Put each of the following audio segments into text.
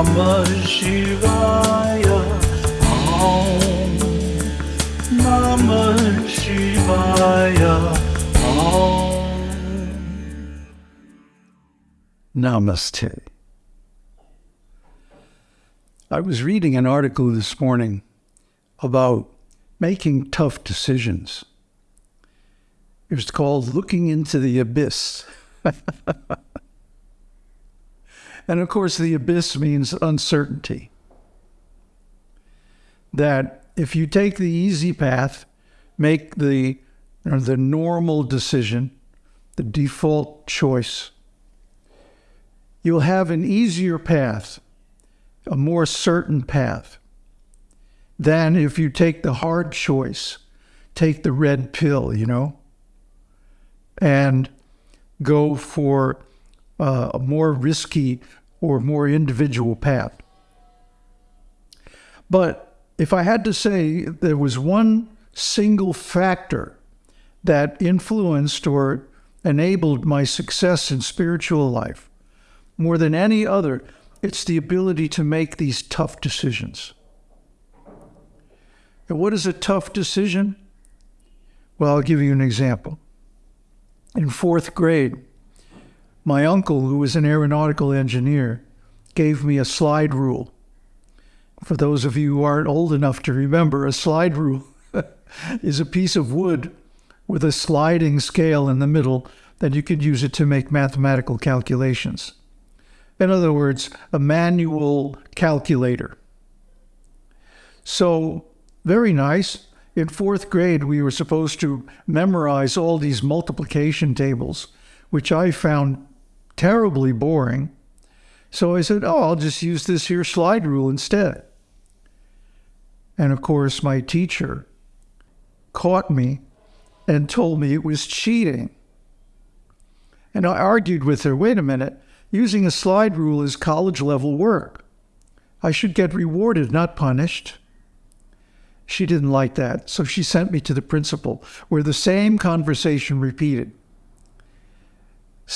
Namah Shivaya. Om Namah Shivaya. Om. Namaste. I was reading an article this morning about making tough decisions. It was called Looking into the Abyss. and of course, the abyss means uncertainty. That if you take the easy path, make the, the normal decision, the default choice, you'll have an easier path, a more certain path than if you take the hard choice, take the red pill, you know, and go for uh, a more risky or more individual path. But if I had to say there was one single factor that influenced or enabled my success in spiritual life more than any other, it's the ability to make these tough decisions. And what is a tough decision? Well, I'll give you an example. In fourth grade, my uncle, who was an aeronautical engineer, gave me a slide rule. For those of you who aren't old enough to remember, a slide rule is a piece of wood with a sliding scale in the middle that you could use it to make mathematical calculations. In other words, a manual calculator. So, very nice. In fourth grade, we were supposed to memorize all these multiplication tables, which I found terribly boring. So I said, Oh, I'll just use this here slide rule instead. And of course, my teacher caught me and told me it was cheating. And I argued with her wait a minute, using a slide rule is college level work. I should get rewarded, not punished. She didn't like that, so she sent me to the principal, where the same conversation repeated.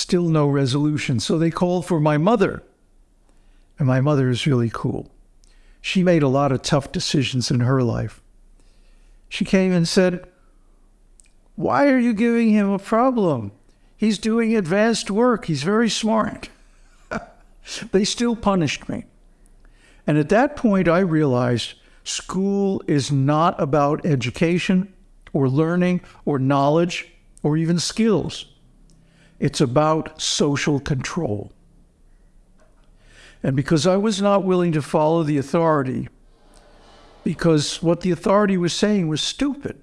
Still no resolution, so they called for my mother. And my mother is really cool. She made a lot of tough decisions in her life. She came and said, Why are you giving him a problem? He's doing advanced work. He's very smart. they still punished me. And at that point, I realized school is not about education or learning or knowledge or even skills. It's about social control. And because I was not willing to follow the authority, because what the authority was saying was stupid,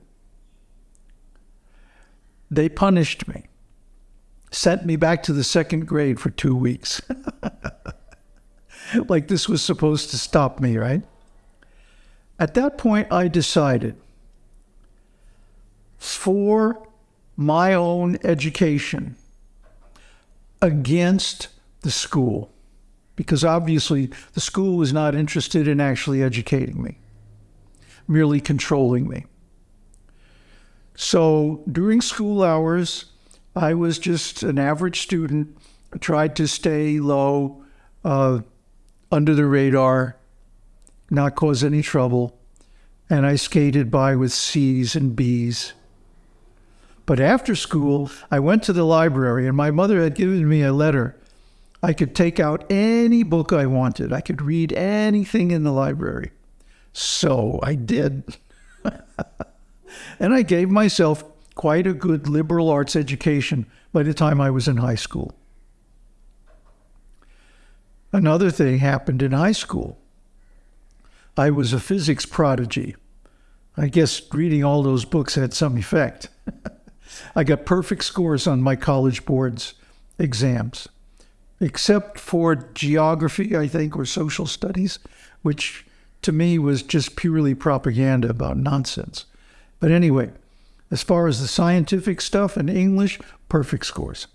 they punished me, sent me back to the second grade for two weeks. like this was supposed to stop me, right? At that point, I decided for my own education against the school, because obviously the school was not interested in actually educating me, merely controlling me. So during school hours, I was just an average student, tried to stay low, uh, under the radar, not cause any trouble, and I skated by with C's and B's. But after school, I went to the library, and my mother had given me a letter. I could take out any book I wanted, I could read anything in the library. So I did. and I gave myself quite a good liberal arts education by the time I was in high school. Another thing happened in high school. I was a physics prodigy. I guess reading all those books had some effect. I got perfect scores on my college board's exams, except for geography, I think, or social studies, which to me was just purely propaganda about nonsense. But anyway, as far as the scientific stuff and English, perfect scores.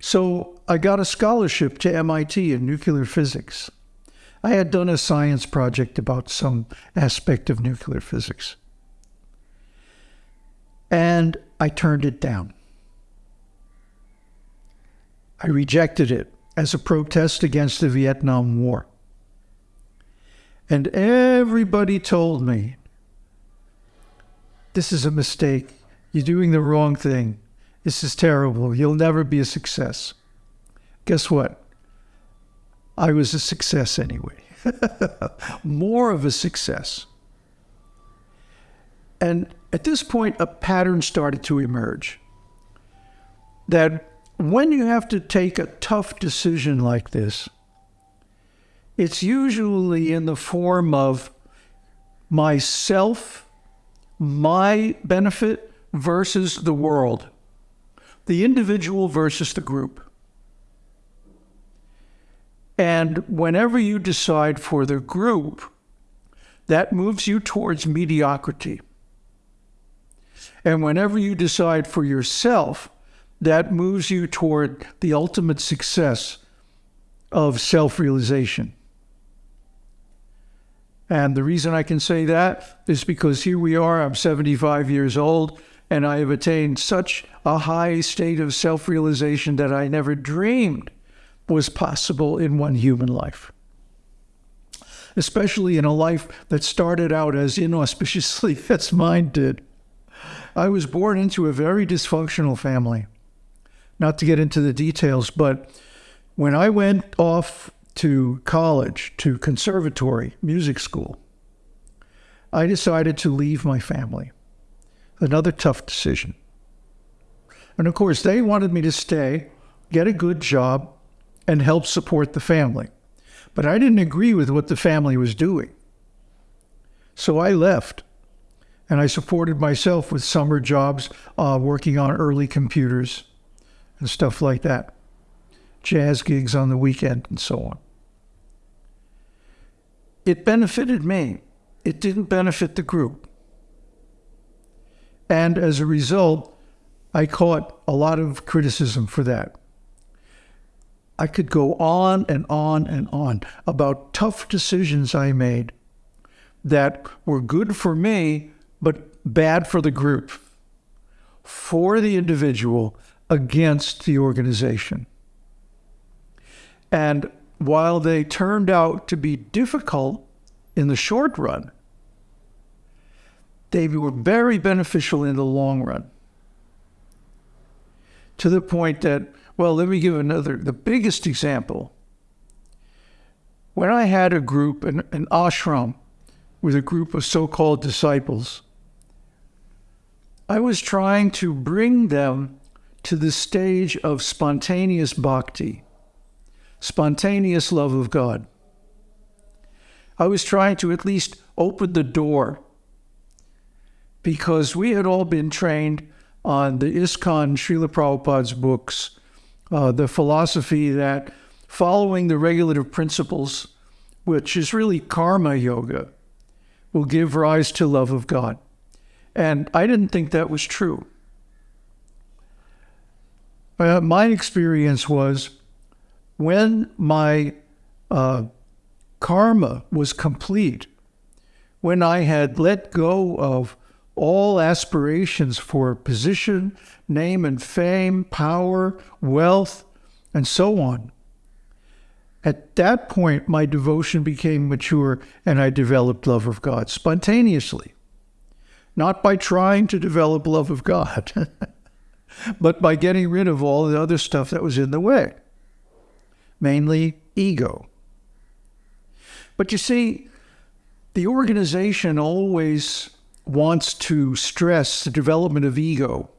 So I got a scholarship to MIT in nuclear physics. I had done a science project about some aspect of nuclear physics. and I turned it down. I rejected it as a protest against the Vietnam War. And everybody told me, this is a mistake. You're doing the wrong thing. This is terrible. You'll never be a success. Guess what? I was a success anyway. More of a success. And at this point, a pattern started to emerge that when you have to take a tough decision like this, it's usually in the form of myself, my benefit versus the world, the individual versus the group. And whenever you decide for the group, that moves you towards mediocrity. And whenever you decide for yourself, that moves you toward the ultimate success of self realization. And the reason I can say that is because here we are, I'm 75 years old, and I have attained such a high state of self realization that I never dreamed was possible in one human life. Especially in a life that started out as inauspiciously as mine did. I was born into a very dysfunctional family. Not to get into the details, but when I went off to college, to conservatory, music school, I decided to leave my family. Another tough decision. And of course, they wanted me to stay, get a good job, and help support the family. But I didn't agree with what the family was doing. So I left and I supported myself with summer jobs, uh, working on early computers and stuff like that, jazz gigs on the weekend, and so on. It benefited me, it didn't benefit the group. And as a result, I caught a lot of criticism for that. I could go on and on and on about tough decisions I made that were good for me, but bad for the group, for the individual, against the organization. And while they turned out to be difficult in the short run, they were very beneficial in the long run. To the point that, well, let me give another, the biggest example. When I had a group, an, an ashram, with a group of so called disciples, I was trying to bring them to the stage of spontaneous bhakti, spontaneous love of God. I was trying to at least open the door because we had all been trained on the ISKCON Srila Prabhupada's books, uh, the philosophy that following the regulative principles, which is really karma yoga, will give rise to love of God. And I didn't think that was true. Uh, my experience was when my uh, karma was complete, when I had let go of all aspirations for position, name and fame, power, wealth, and so on. At that point, my devotion became mature and I developed love of God spontaneously, not by trying to develop love of God. but by getting rid of all the other stuff that was in the way, mainly ego. But you see, the organization always wants to stress the development of ego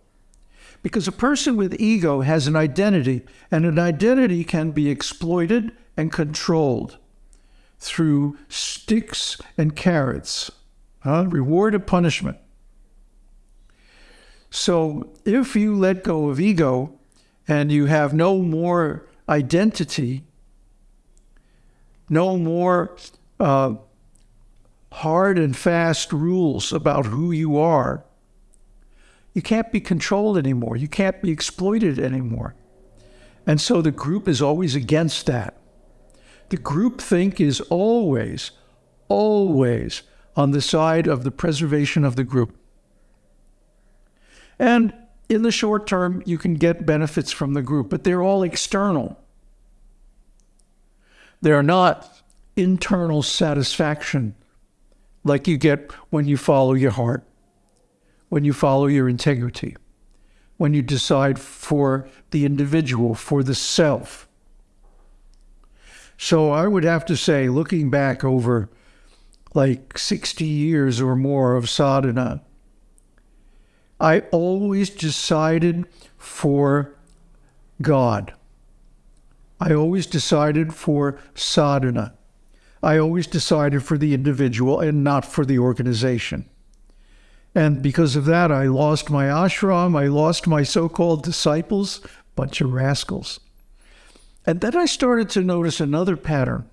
because a person with ego has an identity, and an identity can be exploited and controlled through sticks and carrots, huh? reward and punishment. So if you let go of ego and you have no more identity, no more uh, hard and fast rules about who you are, you can't be controlled anymore. You can't be exploited anymore. And so the group is always against that. The group think is always, always on the side of the preservation of the group. And in the short term, you can get benefits from the group, but they're all external. They're not internal satisfaction like you get when you follow your heart, when you follow your integrity, when you decide for the individual, for the self. So I would have to say, looking back over like 60 years or more of sadhana, I always decided for God. I always decided for sadhana. I always decided for the individual and not for the organization. And because of that, I lost my ashram, I lost my so called disciples, bunch of rascals. And then I started to notice another pattern,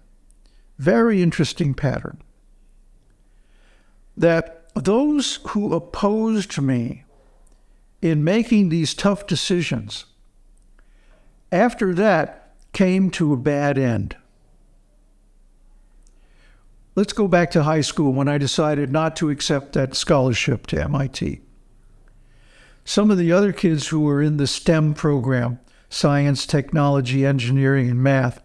very interesting pattern, that those who opposed me in making these tough decisions, after that came to a bad end. Let's go back to high school when I decided not to accept that scholarship to MIT. Some of the other kids who were in the STEM program science, technology, engineering, and math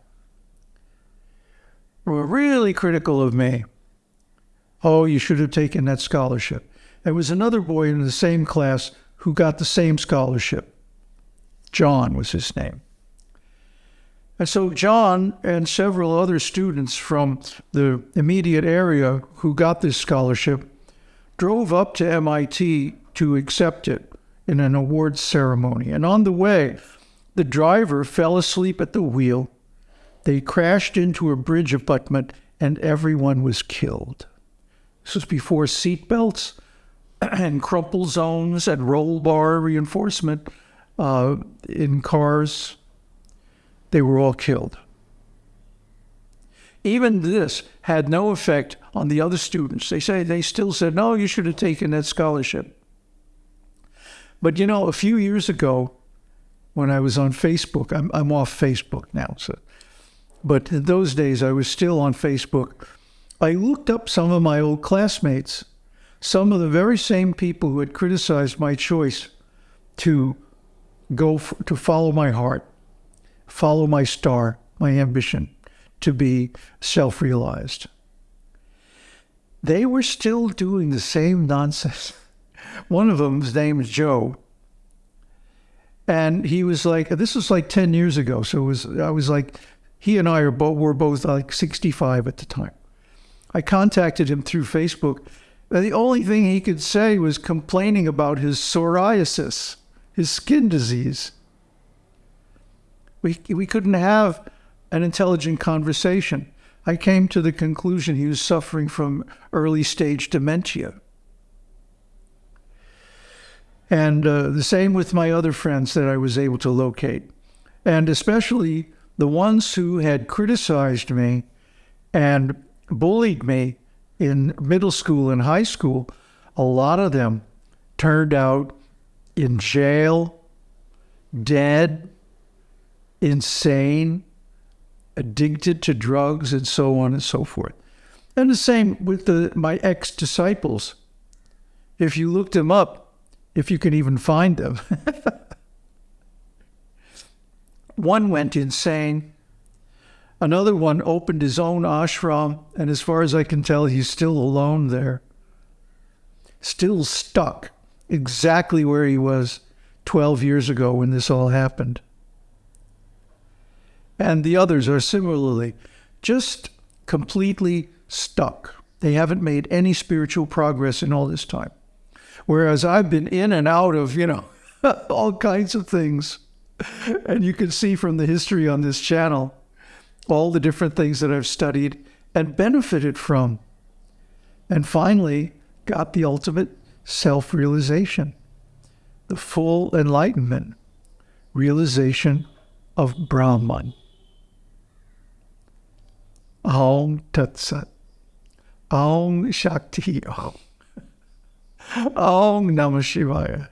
were really critical of me. Oh, you should have taken that scholarship. There was another boy in the same class who got the same scholarship. John was his name. And so John and several other students from the immediate area who got this scholarship drove up to MIT to accept it in an awards ceremony. And on the way, the driver fell asleep at the wheel. They crashed into a bridge abutment and everyone was killed. This was before seatbelts and crumple zones and roll bar reinforcement uh, in cars. They were all killed. Even this had no effect on the other students. They say they still said, "No, you should have taken that scholarship." But you know, a few years ago, when I was on Facebook, I'm, I'm off Facebook now, so, but in those days I was still on Facebook. I looked up some of my old classmates some of the very same people who had criticized my choice to go to follow my heart, follow my star, my ambition to be self realized. They were still doing the same nonsense. One of them's name is Joe. And he was like, this was like 10 years ago. So it was, I was like, he and I are both, were both like 65 at the time. I contacted him through Facebook the only thing he could say was complaining about his psoriasis, his skin disease. We, we couldn't have an intelligent conversation. I came to the conclusion he was suffering from early stage dementia. And uh, the same with my other friends that I was able to locate. And especially the ones who had criticized me and bullied me in middle school and high school, a lot of them turned out in jail, dead, insane, addicted to drugs, and so on and so forth. And the same with the, my ex disciples. If you looked them up, if you can even find them, one went insane Another one opened his own ashram, and as far as I can tell, he's still alone there. Still stuck exactly where he was 12 years ago when this all happened. And the others are similarly just completely stuck. They haven't made any spiritual progress in all this time. Whereas I've been in and out of, you know, all kinds of things. And you can see from the history on this channel all the different things that I've studied and benefited from. And finally, got the ultimate self realization, the full enlightenment, realization of Brahman. Aum Tat Sat. Aum Shakti Aum. Aum Namah Shivaya.